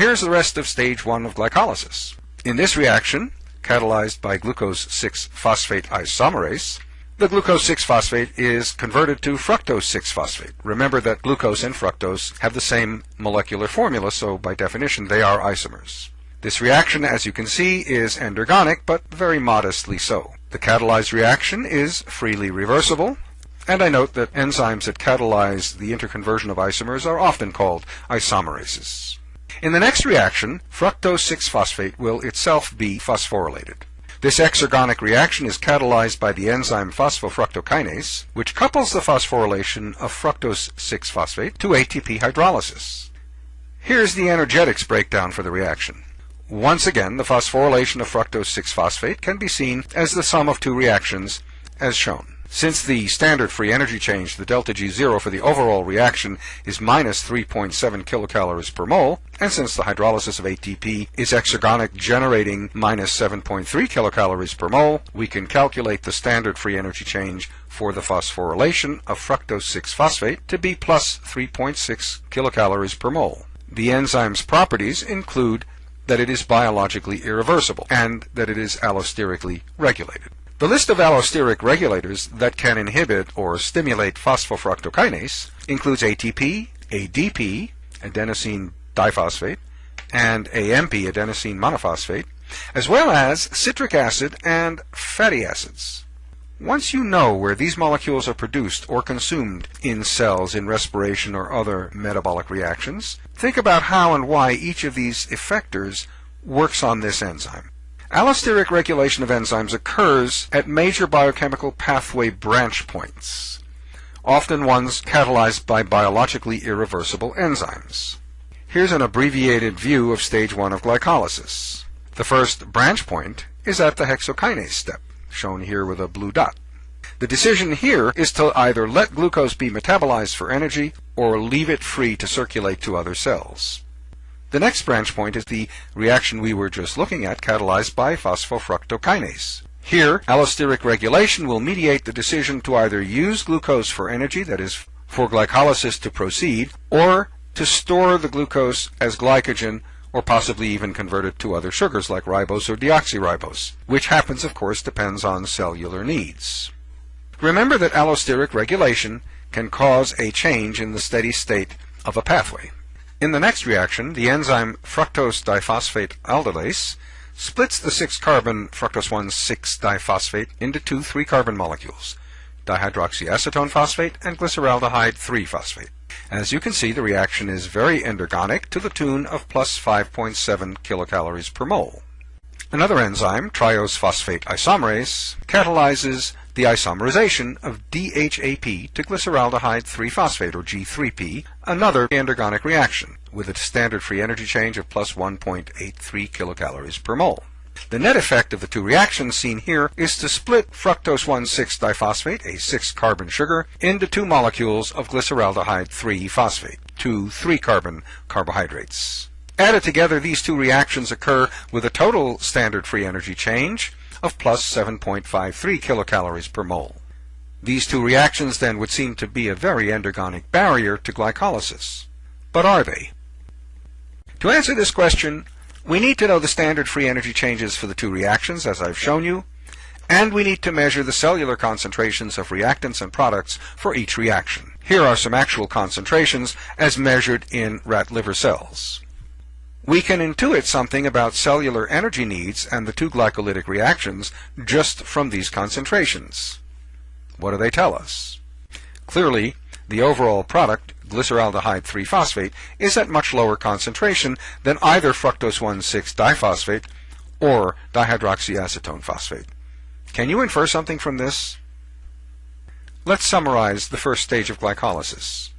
Here's the rest of stage 1 of glycolysis. In this reaction, catalyzed by glucose 6-phosphate isomerase, the glucose 6-phosphate is converted to fructose 6-phosphate. Remember that glucose and fructose have the same molecular formula, so by definition they are isomers. This reaction, as you can see, is endergonic, but very modestly so. The catalyzed reaction is freely reversible, and I note that enzymes that catalyze the interconversion of isomers are often called isomerases. In the next reaction, fructose 6-phosphate will itself be phosphorylated. This exergonic reaction is catalyzed by the enzyme phosphofructokinase, which couples the phosphorylation of fructose 6-phosphate to ATP hydrolysis. Here's the energetics breakdown for the reaction. Once again, the phosphorylation of fructose 6-phosphate can be seen as the sum of two reactions, as shown. Since the standard free energy change, the delta G0 for the overall reaction is minus 3.7 kilocalories per mole, and since the hydrolysis of ATP is exergonic generating minus 7.3 kilocalories per mole, we can calculate the standard free energy change for the phosphorylation of fructose 6-phosphate to be plus 3.6 kilocalories per mole. The enzyme's properties include that it is biologically irreversible and that it is allosterically regulated. The list of allosteric regulators that can inhibit or stimulate phosphofructokinase includes ATP, ADP, adenosine diphosphate, and AMP, adenosine monophosphate, as well as citric acid and fatty acids. Once you know where these molecules are produced or consumed in cells in respiration or other metabolic reactions, think about how and why each of these effectors works on this enzyme. Allosteric regulation of enzymes occurs at major biochemical pathway branch points, often ones catalyzed by biologically irreversible enzymes. Here's an abbreviated view of stage 1 of glycolysis. The first branch point is at the hexokinase step shown here with a blue dot. The decision here is to either let glucose be metabolized for energy or leave it free to circulate to other cells. The next branch point is the reaction we were just looking at catalyzed by phosphofructokinase. Here, allosteric regulation will mediate the decision to either use glucose for energy, that is, for glycolysis to proceed, or to store the glucose as glycogen or possibly even convert it to other sugars like ribose or deoxyribose, which happens, of course, depends on cellular needs. Remember that allosteric regulation can cause a change in the steady state of a pathway. In the next reaction, the enzyme fructose diphosphate aldolase splits the 6-carbon fructose 1,6-diphosphate into two 3-carbon molecules, dihydroxyacetone phosphate and glyceraldehyde 3-phosphate. As you can see, the reaction is very endergonic to the tune of plus 5.7 kilocalories per mole. Another enzyme, triose phosphate isomerase, catalyzes the isomerization of DHAP to glyceraldehyde 3-phosphate, or G3P, another endergonic reaction, with a standard free energy change of plus 1.83 kilocalories per mole. The net effect of the two reactions seen here is to split fructose 1,6-diphosphate, a 6-carbon sugar, into two molecules of glyceraldehyde 3-phosphate, two 3-carbon carbohydrates. Added together, these two reactions occur with a total standard free energy change of plus 7.53 kilocalories per mole. These two reactions then would seem to be a very endergonic barrier to glycolysis. But are they? To answer this question, we need to know the standard free energy changes for the two reactions, as I've shown you, and we need to measure the cellular concentrations of reactants and products for each reaction. Here are some actual concentrations as measured in rat liver cells. We can intuit something about cellular energy needs and the two glycolytic reactions just from these concentrations. What do they tell us? Clearly, the overall product glyceraldehyde 3-phosphate is at much lower concentration than either fructose 1,6-diphosphate or dihydroxyacetone phosphate. Can you infer something from this? Let's summarize the first stage of glycolysis.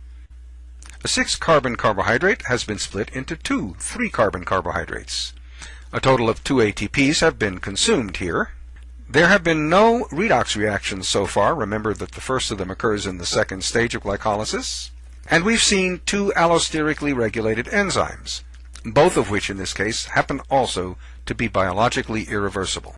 A 6-carbon carbohydrate has been split into two 3-carbon carbohydrates. A total of two ATPs have been consumed here. There have been no redox reactions so far. Remember that the first of them occurs in the second stage of glycolysis. And we've seen two allosterically regulated enzymes, both of which in this case happen also to be biologically irreversible.